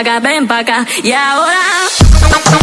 pa' acá, ven pa' acá. Y ahora.